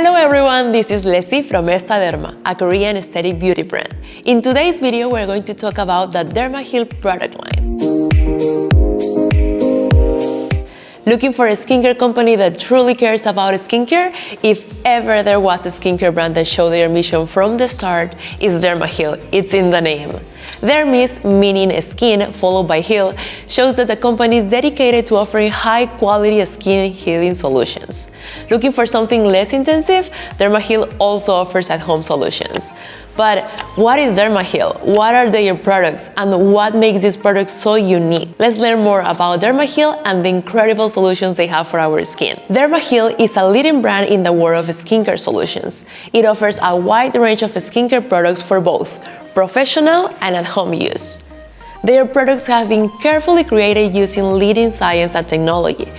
Hello everyone, this is Leslie from Estaderma, a Korean aesthetic beauty brand. In today's video, we're going to talk about the Dermaheal product line. Looking for a skincare company that truly cares about skincare? If ever there was a skincare brand that showed their mission from the start, it's Dermaheal. It's in the name. Dermis, meaning skin, followed by heal, shows that the company is dedicated to offering high-quality skin healing solutions. Looking for something less intensive? Dermaheal also offers at-home solutions. But what is Dermaheal? What are their products? And what makes these products so unique? Let's learn more about Dermaheal and the incredible solutions they have for our skin. Dermaheal is a leading brand in the world of skincare solutions. It offers a wide range of skincare products for both professional and at-home use. Their products have been carefully created using leading science and technology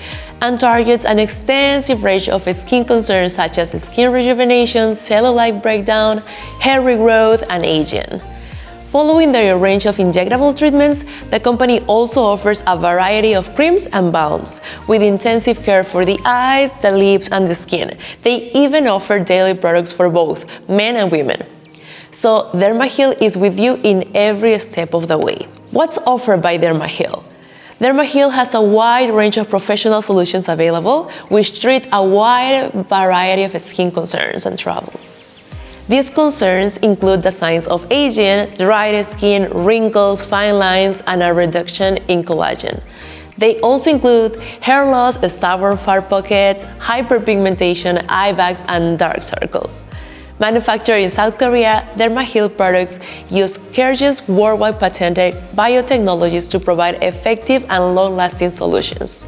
and targets an extensive range of skin concerns such as skin rejuvenation, cellulite breakdown, hair regrowth, and aging. Following their range of injectable treatments, the company also offers a variety of creams and balms, with intensive care for the eyes, the lips, and the skin. They even offer daily products for both men and women. So Dermaheal is with you in every step of the way. What's offered by Dermaheal? Dermaheal has a wide range of professional solutions available, which treat a wide variety of skin concerns and troubles. These concerns include the signs of aging, dried skin, wrinkles, fine lines, and a reduction in collagen. They also include hair loss, stubborn far pockets, hyperpigmentation, eye bags, and dark circles. Manufactured in South Korea, Dermaheal products use Caregen's worldwide patented biotechnologies to provide effective and long-lasting solutions.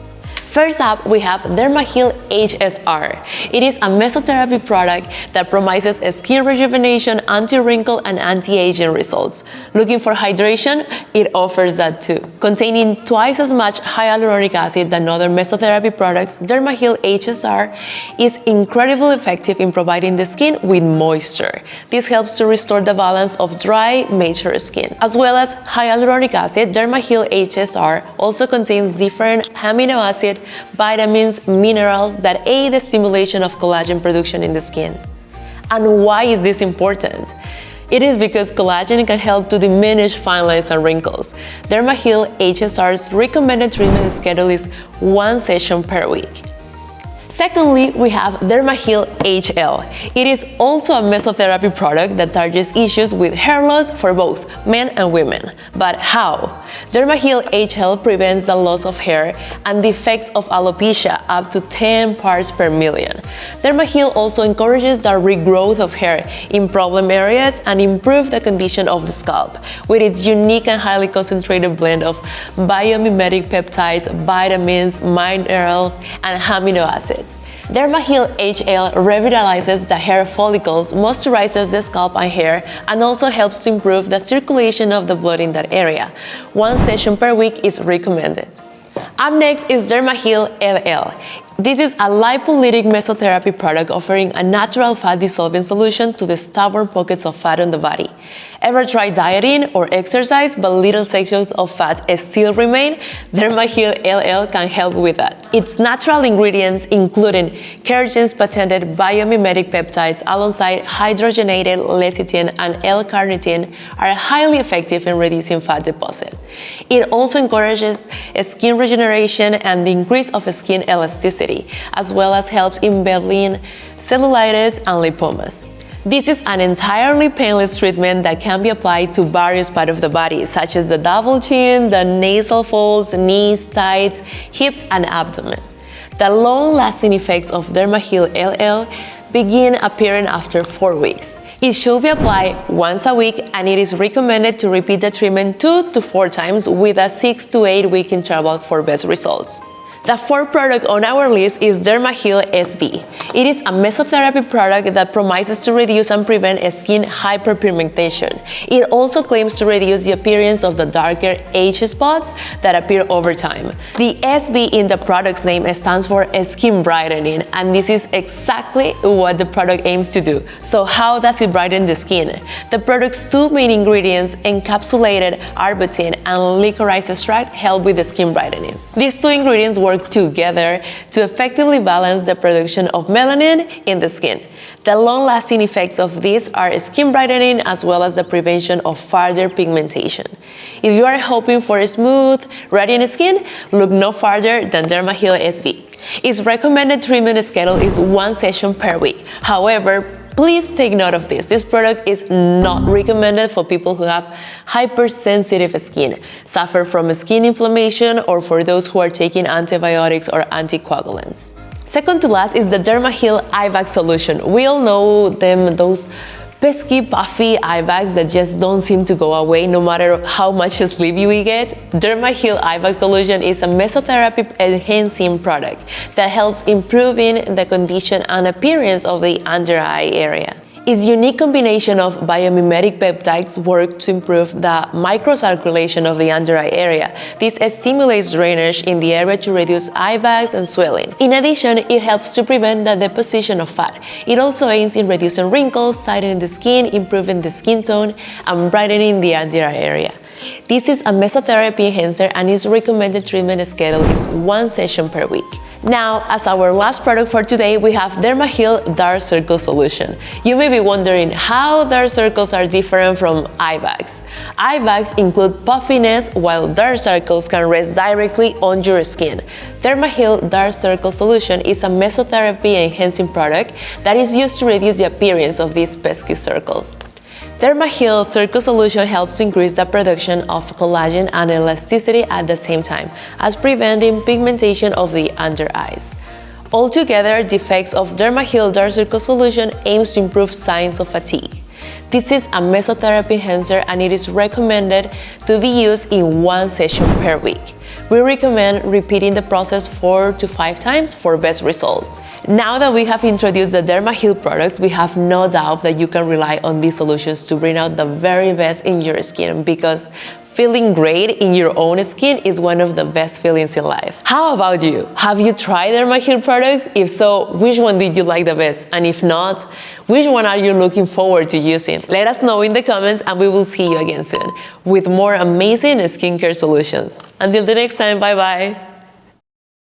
First up, we have Dermaheal HSR. It is a mesotherapy product that promises skin rejuvenation, anti-wrinkle, and anti-aging results. Looking for hydration? It offers that too. Containing twice as much hyaluronic acid than other mesotherapy products, Dermaheal HSR is incredibly effective in providing the skin with moisture. This helps to restore the balance of dry, mature skin. As well as hyaluronic acid, Dermaheal HSR also contains different amino acid vitamins, minerals that aid the stimulation of collagen production in the skin. And why is this important? It is because collagen can help to diminish fine lines and wrinkles. Dermaheal HSR's recommended treatment schedule is one session per week. Secondly, we have Dermaheal HL. It is also a mesotherapy product that targets issues with hair loss for both men and women. But how? Dermaheal HL prevents the loss of hair and the effects of alopecia up to 10 parts per million. Dermaheal also encourages the regrowth of hair in problem areas and improves the condition of the scalp with its unique and highly concentrated blend of biomimetic peptides, vitamins, minerals, and amino acids. Dermaheal HL revitalizes the hair follicles, moisturizes the scalp and hair, and also helps to improve the circulation of the blood in that area. One session per week is recommended. Up next is Dermaheal LL. This is a lipolytic mesotherapy product offering a natural fat dissolving solution to the stubborn pockets of fat on the body. Ever tried dieting or exercise but little sections of fat still remain? Dermaheal LL can help with that. Its natural ingredients, including Caregen's patented biomimetic peptides alongside hydrogenated lecithin and L-carnitine, are highly effective in reducing fat deposit. It also encourages skin regeneration and the increase of skin elasticity, as well as helps in battling cellulitis and lipomas. This is an entirely painless treatment that can be applied to various parts of the body, such as the double chin, the nasal folds, knees, thighs, hips, and abdomen. The long-lasting effects of Dermaheal LL begin appearing after 4 weeks. It should be applied once a week and it is recommended to repeat the treatment 2 to 4 times with a 6 to 8 week interval for best results. The fourth product on our list is Dermaheal SB. It is a mesotherapy product that promises to reduce and prevent skin hyperpigmentation. It also claims to reduce the appearance of the darker age spots that appear over time. The SB in the product's name stands for skin brightening, and this is exactly what the product aims to do. So how does it brighten the skin? The product's two main ingredients, encapsulated arbutin and licorice extract, help with the skin brightening. These two ingredients work work together to effectively balance the production of melanin in the skin. The long-lasting effects of these are skin brightening as well as the prevention of further pigmentation. If you are hoping for a smooth, radiant skin, look no farther than DermaHeal SB. Its recommended treatment schedule is one session per week. However, Please take note of this. This product is not recommended for people who have hypersensitive skin, suffer from skin inflammation, or for those who are taking antibiotics or anticoagulants. Second to last is the DermaHeal Bag solution. We all know them, those pesky, puffy eye bags that just don't seem to go away no matter how much sleep you get. DermaHeal Eye Bag Solution is a mesotherapy enhancing product that helps improving the condition and appearance of the under eye area. Its unique combination of biomimetic peptides work to improve the microcirculation of the under eye area. This stimulates drainage in the area to reduce eye bags and swelling. In addition, it helps to prevent the deposition of fat. It also aids in reducing wrinkles, tightening the skin, improving the skin tone, and brightening the under eye area. This is a mesotherapy enhancer and its recommended treatment schedule is one session per week. Now, as our last product for today, we have DermaHeal Dark Circle Solution. You may be wondering how dark circles are different from eye bags. Eye bags include puffiness, while dark circles can rest directly on your skin. DermaHeal Dark Circle Solution is a mesotherapy enhancing product that is used to reduce the appearance of these pesky circles. DermaHeal Circle Solution helps to increase the production of collagen and elasticity at the same time as preventing pigmentation of the under eyes. Altogether, the effects of DermaHeal Dark Circle Solution aims to improve signs of fatigue. This is a mesotherapy enhancer and it is recommended to be used in one session per week. We recommend repeating the process four to five times for best results. Now that we have introduced the DermaHeal products, we have no doubt that you can rely on these solutions to bring out the very best in your skin because Feeling great in your own skin is one of the best feelings in life. How about you? Have you tried DermaHeal products? If so, which one did you like the best? And if not, which one are you looking forward to using? Let us know in the comments and we will see you again soon with more amazing skincare solutions. Until the next time, bye bye!